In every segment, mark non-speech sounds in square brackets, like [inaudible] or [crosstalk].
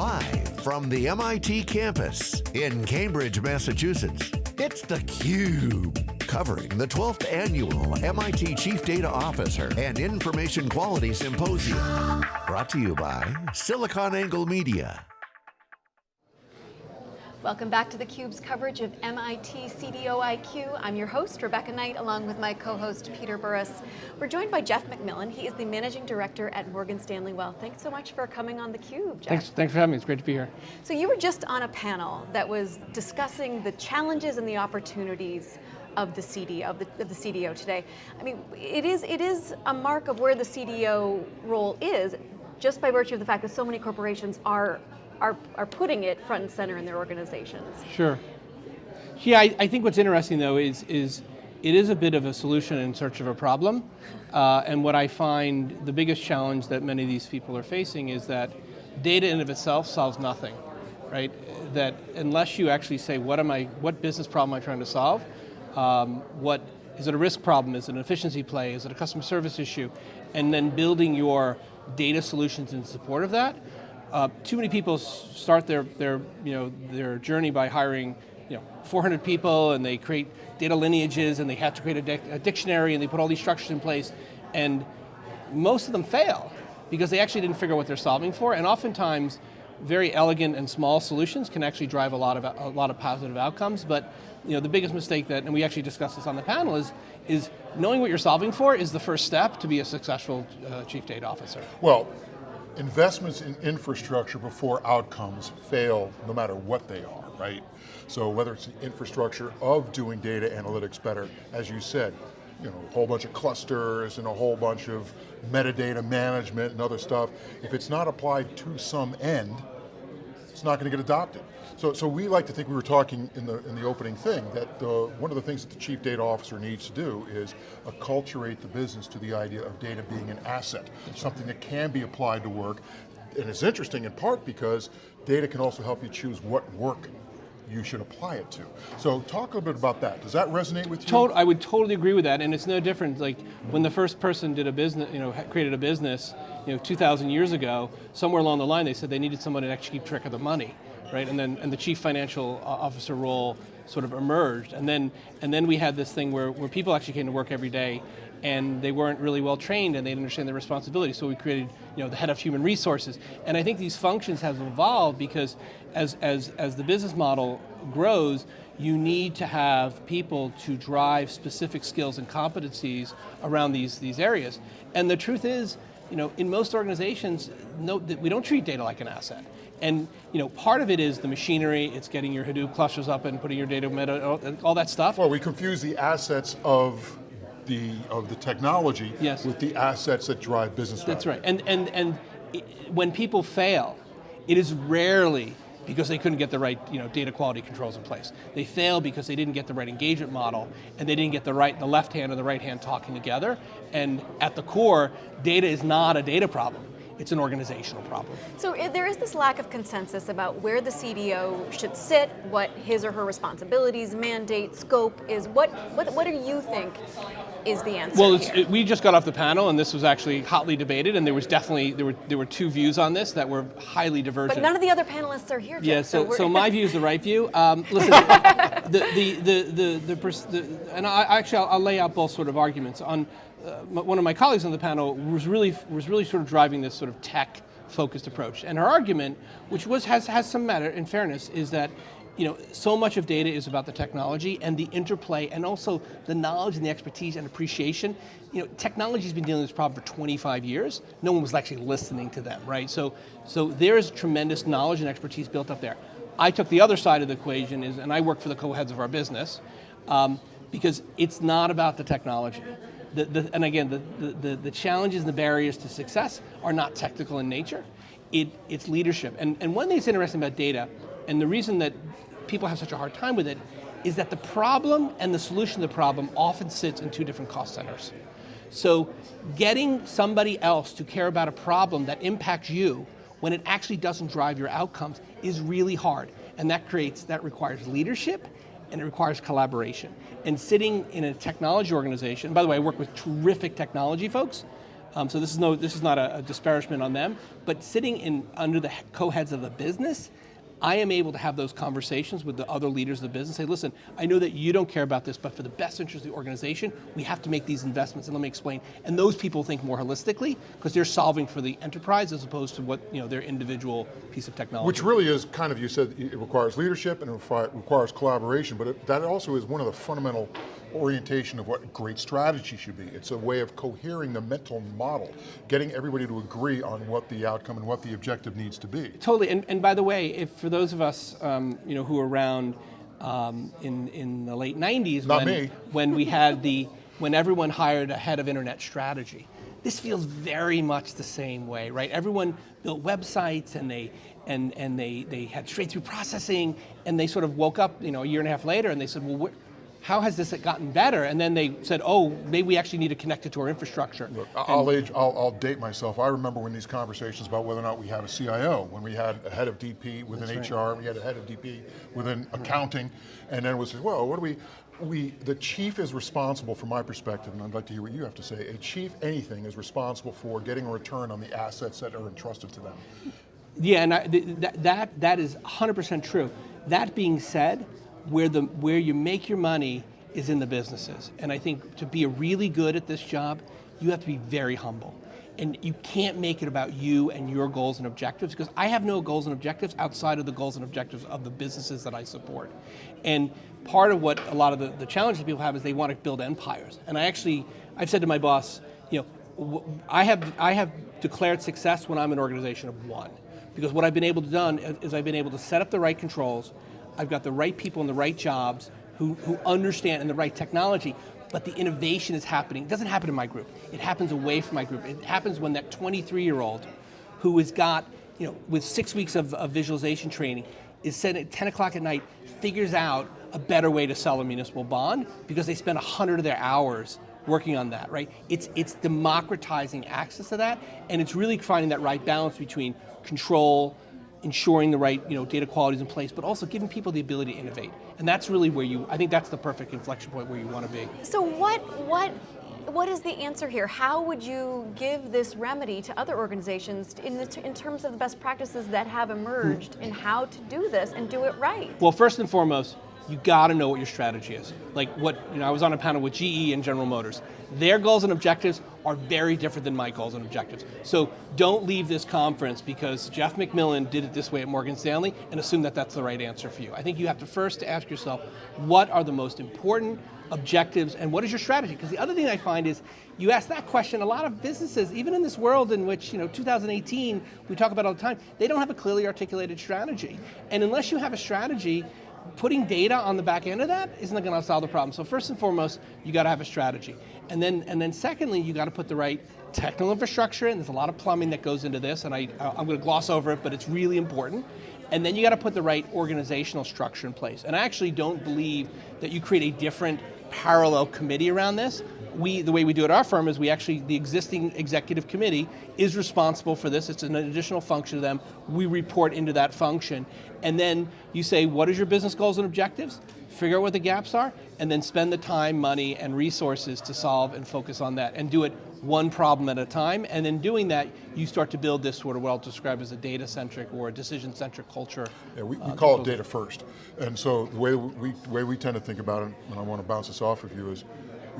Live from the MIT campus in Cambridge, Massachusetts, it's theCUBE. Covering the 12th Annual MIT Chief Data Officer and Information Quality Symposium. Brought to you by SiliconANGLE Media. Welcome back to theCUBE's coverage of MIT CDO IQ. I'm your host, Rebecca Knight, along with my co-host, Peter Burris. We're joined by Jeff McMillan. He is the Managing Director at Morgan Stanley Wealth. Thanks so much for coming on theCUBE, Jeff. Thanks, thanks for having me, it's great to be here. So you were just on a panel that was discussing the challenges and the opportunities of the CDO, of the, of the CDO today. I mean, it is, it is a mark of where the CDO role is, just by virtue of the fact that so many corporations are are, are putting it front and center in their organizations. Sure. Yeah, I, I think what's interesting though is, is it is a bit of a solution in search of a problem. Uh, and what I find the biggest challenge that many of these people are facing is that data in of itself solves nothing, right? That unless you actually say, what am I, what business problem am I trying to solve? Um, what, is it a risk problem? Is it an efficiency play? Is it a customer service issue? And then building your data solutions in support of that, uh, too many people start their, their, you know, their journey by hiring you know, 400 people and they create data lineages and they have to create a, a dictionary and they put all these structures in place and most of them fail because they actually didn't figure out what they're solving for and oftentimes very elegant and small solutions can actually drive a lot of a lot of positive outcomes but you know the biggest mistake that and we actually discussed this on the panel is is knowing what you're solving for is the first step to be a successful uh, chief data officer. Well, investments in infrastructure before outcomes fail no matter what they are, right? So whether it's the infrastructure of doing data analytics better, as you said, you know, a whole bunch of clusters and a whole bunch of metadata management and other stuff, if it's not applied to some end, it's not going to get adopted. So, so we like to think we were talking in the, in the opening thing that one of the things that the chief data officer needs to do is acculturate the business to the idea of data being an asset, something that can be applied to work. And it's interesting in part because data can also help you choose what work you should apply it to. So talk a little bit about that. Does that resonate with you? Tot I would totally agree with that, and it's no different. Like when the first person did a business, you know, created a business, you know, 2,000 years ago, somewhere along the line they said they needed someone to actually keep track of the money right? And then and the chief financial uh, officer role sort of emerged. And then and then we had this thing where, where people actually came to work every day and they weren't really well trained and they didn't understand their responsibility. So we created you know, the head of human resources. And I think these functions have evolved because as, as, as the business model grows, you need to have people to drive specific skills and competencies around these, these areas. And the truth is, you know, in most organizations, no, we don't treat data like an asset. And you know, part of it is the machinery, it's getting your Hadoop clusters up and putting your data, all that stuff. Well, we confuse the assets of the, of the technology yes. with the assets that drive business That's value. right, and, and, and when people fail, it is rarely because they couldn't get the right you know, data quality controls in place. They fail because they didn't get the right engagement model and they didn't get the right, the left hand and the right hand talking together. And at the core, data is not a data problem it's an organizational problem. So there is this lack of consensus about where the CDO should sit, what his or her responsibilities, mandate, scope is. What, what, what do you think is the answer Well, it, we just got off the panel and this was actually hotly debated and there was definitely, there were, there were two views on this that were highly divergent. But none of the other panelists are here, Jeff, Yeah, so, so, so my [laughs] view is the right view. Um, listen, the, the, the, the, the, the, and I, actually I'll, I'll lay out both sort of arguments. On uh, one of my colleagues on the panel was really, was really sort of driving this sort of tech focused approach. And her argument, which was, has, has some merit in fairness, is that you know, so much of data is about the technology and the interplay and also the knowledge and the expertise and appreciation. You know, technology's been dealing with this problem for 25 years. No one was actually listening to them, right? So, so there's tremendous knowledge and expertise built up there. I took the other side of the equation is, and I work for the co-heads of our business, um, because it's not about the technology the, the, and again, the, the, the challenges and the barriers to success are not technical in nature, it, it's leadership. And, and one thing that's interesting about data, and the reason that people have such a hard time with it, is that the problem and the solution to the problem often sits in two different cost centers. So getting somebody else to care about a problem that impacts you when it actually doesn't drive your outcomes is really hard. And that creates, that requires leadership and it requires collaboration. And sitting in a technology organization, by the way, I work with terrific technology folks, Um, so this is no, this is not a, a disparagement on them, but sitting in under the co-heads of the business, I am able to have those conversations with the other leaders of the business, say, listen, I know that you don't care about this, but for the best interest of the organization, we have to make these investments, and let me explain. And those people think more holistically, because they're solving for the enterprise as opposed to what, you know, their individual piece of technology. Which really is kind of, you said, it requires leadership and it requires collaboration, but it, that also is one of the fundamental orientation of what great strategy should be. It's a way of cohering the mental model, getting everybody to agree on what the outcome and what the objective needs to be. Totally, and, and by the way, if for those of us um, you know, who were around um, in, in the late 90s Not when, me. [laughs] when we had the, when everyone hired a head of internet strategy. This feels very much the same way, right? Everyone built websites and they, and, and they, they had straight through processing and they sort of woke up you know, a year and a half later and they said, well, how has this gotten better? And then they said, oh, maybe we actually need to connect it to our infrastructure. Look, I'll, age, I'll, I'll date myself. I remember when these conversations about whether or not we had a CIO, when we had a head of DP within That's HR, right. we had a head of DP within accounting, and then it was, well, what do we, we, the chief is responsible from my perspective, and I'd like to hear what you have to say, a chief anything is responsible for getting a return on the assets that are entrusted to them. Yeah, and I, th that, that, that is 100% true. That being said, where, the, where you make your money is in the businesses. And I think to be a really good at this job, you have to be very humble. And you can't make it about you and your goals and objectives because I have no goals and objectives outside of the goals and objectives of the businesses that I support. And part of what a lot of the, the challenges people have is they want to build empires. And I actually, I've said to my boss, you know, I have, I have declared success when I'm an organization of one. Because what I've been able to done is I've been able to set up the right controls, I've got the right people in the right jobs who, who understand and the right technology, but the innovation is happening. It doesn't happen in my group. It happens away from my group. It happens when that 23 year old who has got, you know, with six weeks of, of visualization training, is set at 10 o'clock at night, figures out a better way to sell a municipal bond because they spent 100 of their hours working on that, right? It's, it's democratizing access to that, and it's really finding that right balance between control, ensuring the right you know, data quality is in place, but also giving people the ability to innovate. And that's really where you, I think that's the perfect inflection point where you want to be. So what, what, what is the answer here? How would you give this remedy to other organizations in, the, in terms of the best practices that have emerged in how to do this and do it right? Well, first and foremost, you got to know what your strategy is. Like what, you know, I was on a panel with GE and General Motors. Their goals and objectives are very different than my goals and objectives. So don't leave this conference because Jeff McMillan did it this way at Morgan Stanley and assume that that's the right answer for you. I think you have to first ask yourself, what are the most important objectives and what is your strategy? Because the other thing I find is, you ask that question, a lot of businesses, even in this world in which, you know, 2018, we talk about all the time, they don't have a clearly articulated strategy. And unless you have a strategy, putting data on the back end of that isn't going to solve the problem. So first and foremost, you got to have a strategy. And then, and then secondly, you got to put the right technical infrastructure in. There's a lot of plumbing that goes into this, and I, I'm going to gloss over it, but it's really important. And then you got to put the right organizational structure in place. And I actually don't believe that you create a different parallel committee around this. We, the way we do it at our firm is we actually, the existing executive committee is responsible for this. It's an additional function to them. We report into that function. And then you say, what is your business goals and objectives? Figure out what the gaps are, and then spend the time, money, and resources to solve and focus on that. And do it one problem at a time, and in doing that, you start to build this sort of what I'll describe as a data-centric or a decision-centric culture. Yeah, we, we uh, call it data first. And so the way we, way we tend to think about it, and I want to bounce this off of you is,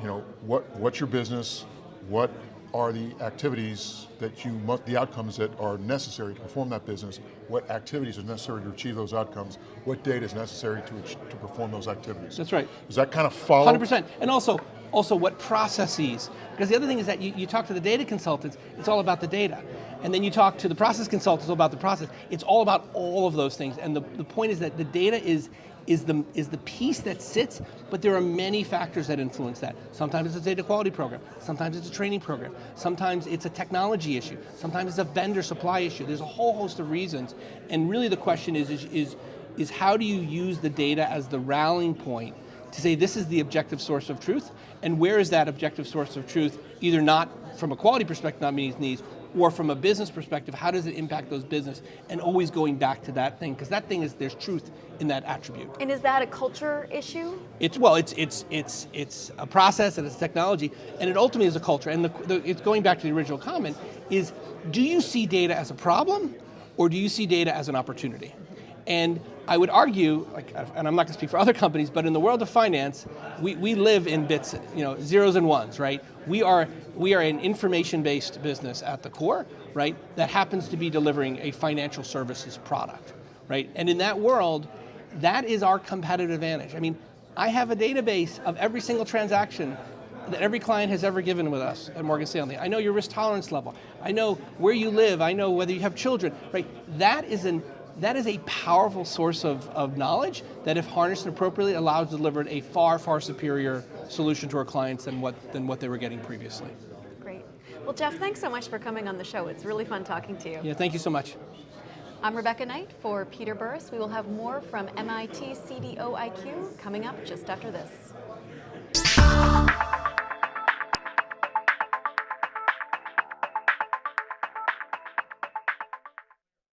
you know, what, what's your business, what are the activities that you must, the outcomes that are necessary to perform that business, what activities are necessary to achieve those outcomes, what data is necessary to, to perform those activities. That's right. Does that kind of follow? 100%, and also, also what processes, because the other thing is that you, you talk to the data consultants, it's all about the data. And then you talk to the process consultants about the process. It's all about all of those things. And the, the point is that the data is, is, the, is the piece that sits, but there are many factors that influence that. Sometimes it's a data quality program. Sometimes it's a training program. Sometimes it's a technology issue. Sometimes it's a vendor supply issue. There's a whole host of reasons. And really the question is, is, is, is how do you use the data as the rallying point to say this is the objective source of truth, and where is that objective source of truth either not from a quality perspective not meeting needs, or from a business perspective, how does it impact those business? And always going back to that thing, because that thing is, there's truth in that attribute. And is that a culture issue? It's well, it's it's it's it's a process and it's technology, and it ultimately is a culture. And the, the, it's going back to the original comment: is do you see data as a problem, or do you see data as an opportunity? And I would argue, like, uh, and I'm not going to speak for other companies, but in the world of finance, we, we live in bits, you know, zeros and ones, right? We are we are an information-based business at the core, right? That happens to be delivering a financial services product, right? And in that world, that is our competitive advantage. I mean, I have a database of every single transaction that every client has ever given with us at Morgan Stanley. I know your risk tolerance level. I know where you live. I know whether you have children, right? That is an that is a powerful source of, of knowledge that if harnessed appropriately allows delivered a far, far superior solution to our clients than what, than what they were getting previously. Great. Well, Jeff, thanks so much for coming on the show. It's really fun talking to you. Yeah, thank you so much. I'm Rebecca Knight for Peter Burris. We will have more from MIT CDO IQ coming up just after this.